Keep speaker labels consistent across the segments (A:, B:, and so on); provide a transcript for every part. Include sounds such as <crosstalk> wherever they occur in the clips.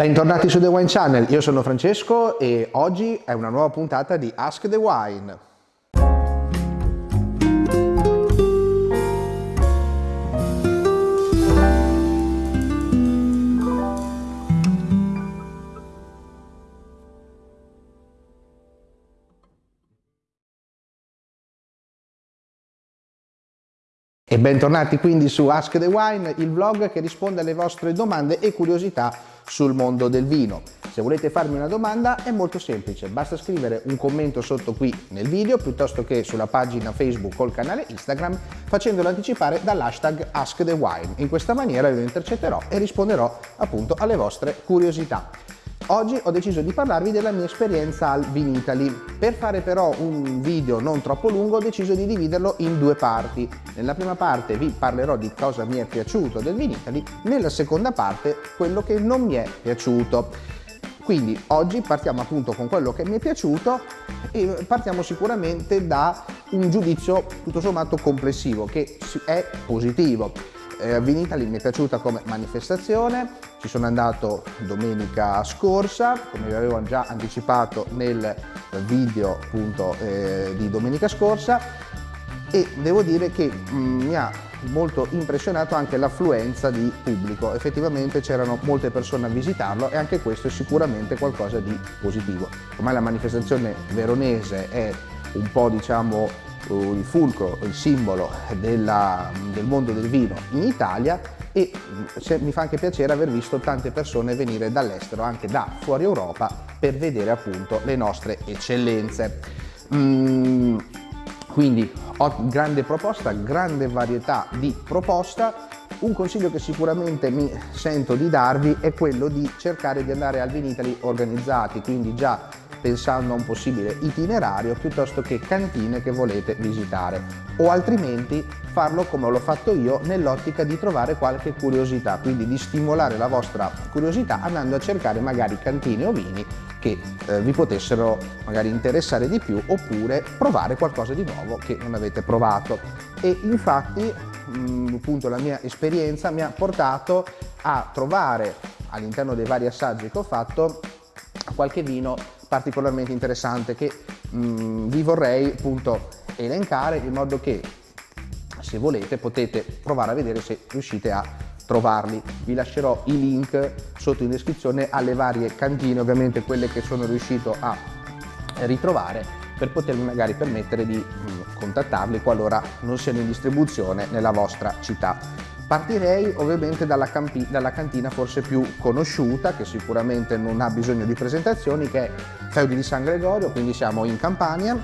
A: Bentornati su The Wine Channel, io sono Francesco e oggi è una nuova puntata di Ask the Wine. E bentornati quindi su Ask the Wine, il vlog che risponde alle vostre domande e curiosità sul mondo del vino. Se volete farmi una domanda è molto semplice, basta scrivere un commento sotto qui nel video piuttosto che sulla pagina Facebook o il canale Instagram facendolo anticipare dall'hashtag AskTheWine. In questa maniera io intercetterò e risponderò appunto alle vostre curiosità. Oggi ho deciso di parlarvi della mia esperienza al Vinitaly. Per fare però un video non troppo lungo ho deciso di dividerlo in due parti. Nella prima parte vi parlerò di cosa mi è piaciuto del Vinitaly, nella seconda parte quello che non mi è piaciuto. Quindi oggi partiamo appunto con quello che mi è piaciuto e partiamo sicuramente da un giudizio tutto sommato complessivo che è positivo eh, Vinitaly mi è piaciuta come manifestazione, ci sono andato domenica scorsa, come vi avevo già anticipato nel video appunto eh, di domenica scorsa. E devo dire che mh, mm, mi ha molto impressionato anche l'affluenza di pubblico, effettivamente c'erano molte persone a visitarlo e anche questo è sicuramente qualcosa di positivo. Ormai la manifestazione veronese è un po' diciamo il fulcro, il simbolo della, del mondo del vino in Italia e mi fa anche piacere aver visto tante persone venire dall'estero, anche da fuori Europa, per vedere appunto le nostre eccellenze. Mm, quindi grande proposta, grande varietà di proposta. Un consiglio che sicuramente mi sento di darvi è quello di cercare di andare al Vinitali organizzati, quindi già pensando a un possibile itinerario piuttosto che cantine che volete visitare o altrimenti farlo come l'ho fatto io nell'ottica di trovare qualche curiosità, quindi di stimolare la vostra curiosità andando a cercare magari cantine o vini che eh, vi potessero magari interessare di più oppure provare qualcosa di nuovo che non avete provato. E infatti mh, mm, appunto la mia esperienza mi ha portato a trovare all'interno dei vari assaggi che ho fatto qualche vino particolarmente interessante che mh, mm, vi vorrei appunto elencare in modo che se volete potete provare a vedere se riuscite a trovarli. Vi lascerò i link sotto in descrizione alle varie cantine, ovviamente quelle che sono riuscito a ritrovare per potermi magari permettere di mm, contattarli qualora non siano in distribuzione nella vostra città. Partirei ovviamente dalla, dalla, cantina forse più conosciuta, che sicuramente non ha bisogno di presentazioni, che è Feudi di San Gregorio, quindi siamo in Campania.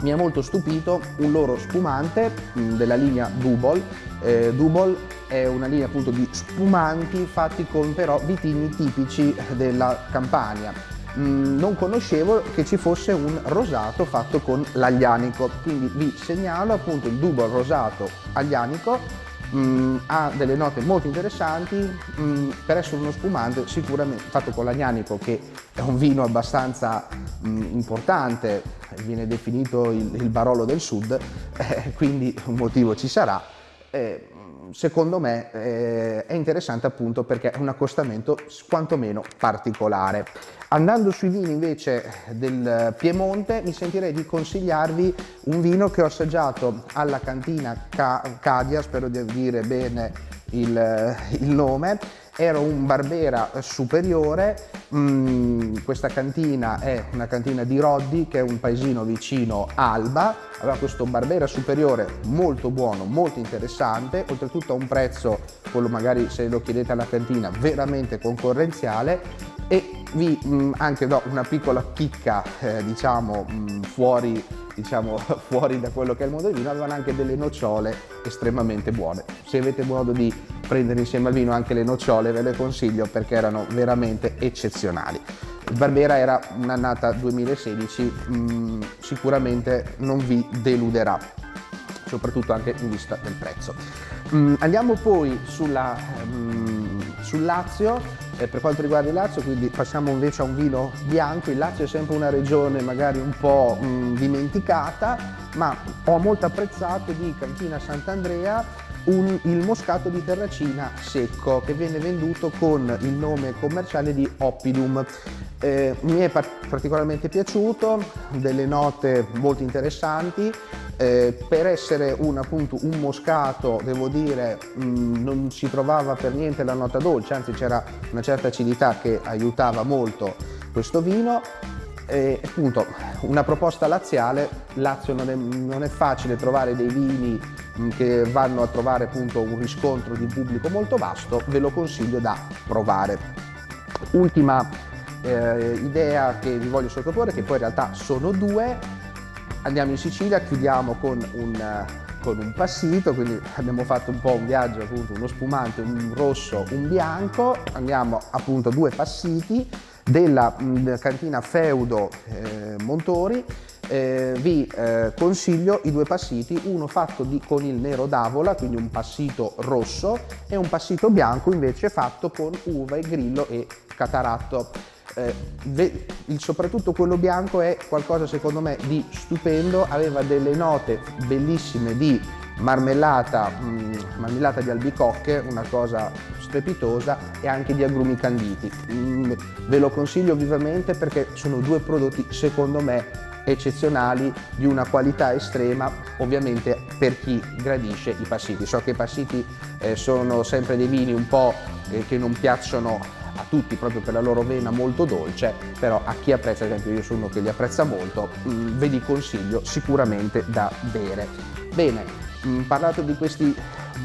A: Mi ha molto stupito un loro spumante mh, della linea Dubol. Eh, Dubol è una linea appunto di spumanti fatti con però vitigni tipici della Campania. Non conoscevo che ci fosse un rosato fatto con l'aglianico, quindi vi segnalo appunto il Dubol rosato aglianico mh, mm, ha delle note molto interessanti, mh, mm, per essere uno spumante sicuramente fatto con l'agnanico che è un vino abbastanza mh, mm, importante, viene definito il, il, Barolo del Sud, <laughs> eh, quindi un motivo ci sarà. Eh, secondo me eh, è interessante appunto perché è un accostamento quantomeno particolare. Andando sui vini invece del Piemonte mi sentirei di consigliarvi un vino che ho assaggiato alla cantina Cadia, spero di dire bene il, il nome, era un Barbera superiore, mm, questa cantina è una cantina di Roddi che è un paesino vicino Alba, aveva questo Barbera superiore molto buono, molto interessante, oltretutto a un prezzo, quello magari se lo chiedete alla cantina, veramente concorrenziale. E vi mh, mm, anche do una piccola chicca eh, diciamo mh, mm, fuori diciamo <laughs> fuori da quello che è il mondo del vino avevano anche delle nocciole estremamente buone. Se avete modo di prendere insieme al vino anche le nocciole ve le consiglio perché erano veramente eccezionali. Barbera era un'annata 2016 mh, sicuramente non vi deluderà soprattutto anche in vista del prezzo. Mh, andiamo poi sulla, mh, sul Lazio. Eh, per quanto riguarda il Lazio, quindi passiamo invece a un vino bianco, il Lazio è sempre una regione magari un po' dimenticata, ma ho molto apprezzato di Cantina Sant'Andrea un, il moscato di Terracina secco che viene venduto con il nome commerciale di Oppidum. Eh, mi è particolarmente piaciuto, delle note molto interessanti, eh, per essere un, appunto, un moscato devo dire mh, mm, non si trovava per niente la nota dolce, anzi c'era una certa acidità che aiutava molto questo vino e appunto una proposta laziale, Lazio non è, non è, facile trovare dei vini mm, che vanno a trovare appunto un riscontro di pubblico molto vasto, ve lo consiglio da provare. Ultima eh, idea che vi voglio sottoporre, che poi in realtà sono due, andiamo in Sicilia, chiudiamo con un, con un passito, quindi abbiamo fatto un po' un viaggio, appunto uno spumante, un rosso, un bianco, andiamo appunto a due passiti, della mh, cantina Feudo eh, Montori eh, vi eh, consiglio i due passiti, uno fatto di, con il nero d'avola, quindi un passito rosso, e un passito bianco invece fatto con uva e grillo e cataratto. Eh, il, soprattutto quello bianco è qualcosa secondo me di stupendo, aveva delle note bellissime di marmellata, mh, mm, marmellata di albicocche, una cosa strepitosa e anche di agrumi canditi. Mm, ve lo consiglio vivamente perché sono due prodotti secondo me eccezionali di una qualità estrema ovviamente per chi gradisce i passiti. So che i passiti eh, sono sempre dei vini un po' eh, che non piacciono a tutti proprio per la loro vena molto dolce, però a chi apprezza, ad esempio io sono uno che li apprezza molto, mh, mm, ve li consiglio sicuramente da bere. Bene, mh, mm, parlato di questi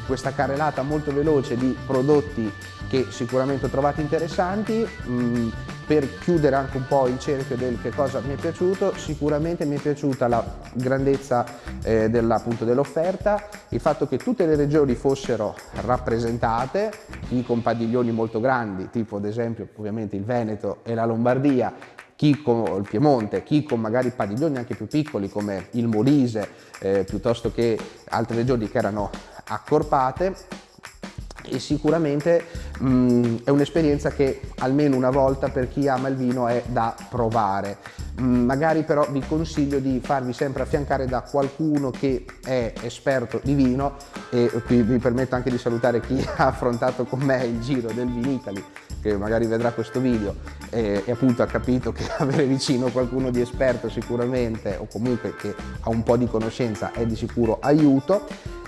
A: questa carrellata molto veloce di prodotti che sicuramente ho trovato interessanti. Mm, per chiudere anche un po' il cerchio del che cosa mi è piaciuto, sicuramente mi è piaciuta la grandezza eh, dell'offerta, il fatto che tutte le regioni fossero rappresentate, chi con padiglioni molto grandi, tipo ad esempio ovviamente il Veneto e la Lombardia, chi con il Piemonte, chi con magari padiglioni anche più piccoli come il Molise, eh, piuttosto che altre regioni che erano accorpate e sicuramente mh, mm, è un'esperienza che almeno una volta per chi ama il vino è da provare. Mh, mm, magari però vi consiglio di farvi sempre affiancare da qualcuno che è esperto di vino e qui vi permetto anche di salutare chi <laughs> ha affrontato con me il giro del Vinicali che magari vedrà questo video e, e, appunto ha capito che <laughs> avere vicino qualcuno di esperto sicuramente o comunque che ha un po' di conoscenza è di sicuro aiuto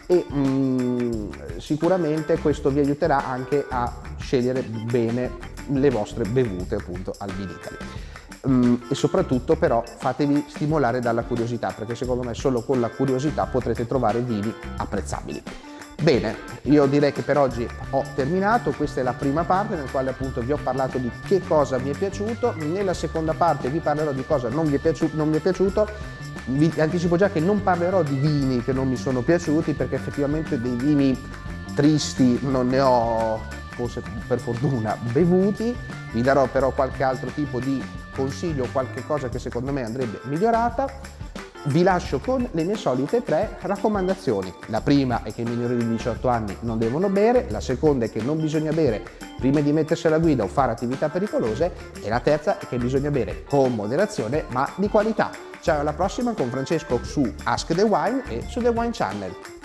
A: e mh, mm, sicuramente questo vi aiuterà anche a scegliere bene le vostre bevute appunto al Vinicali. Mm, e soprattutto però fatevi stimolare dalla curiosità perché secondo me solo con la curiosità potrete trovare vini apprezzabili. Bene, io direi che per oggi ho terminato, questa è la prima parte nel quale appunto vi ho parlato di che cosa mi è piaciuto, nella seconda parte vi parlerò di cosa non mi è, piaciuto, non mi è piaciuto vi anticipo già che non parlerò di vini che non mi sono piaciuti perché effettivamente dei vini tristi non ne ho, forse per fortuna, bevuti. Vi darò però qualche altro tipo di consiglio, qualche cosa che secondo me andrebbe migliorata. Vi lascio con le mie solite tre raccomandazioni. La prima è che i minori di 18 anni non devono bere, la seconda è che non bisogna bere prima di mettersi alla guida o fare attività pericolose e la terza è che bisogna bere con moderazione ma di qualità. Ciao alla prossima con Francesco su Ask the Wine e su The Wine Channel.